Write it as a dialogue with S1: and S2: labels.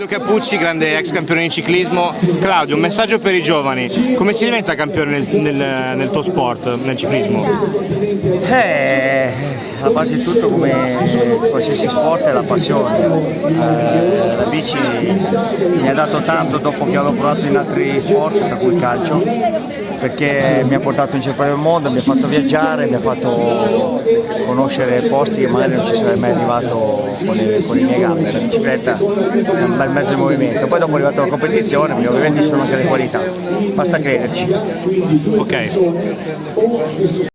S1: Claudio Cappucci, grande ex campione di ciclismo. Claudio, un messaggio per i giovani. Come si diventa campione nel, nel, nel tuo sport, nel ciclismo?
S2: Eh, la base di tutto come qualsiasi sport è la passione. Eh, la bici mi ha dato tanto dopo che avevo provato in altri sport, tra cui il calcio, perché mi ha portato in giro per il mondo, mi ha fatto viaggiare, mi ha fatto conoscere posti che magari non ci sarei mai arrivato con le, con le mie gambe. La bicicletta è un bel mezzo di movimento. Poi dopo è arrivata la competizione, perché ovviamente ci sono anche le qualità. Basta crederci.
S1: Ok.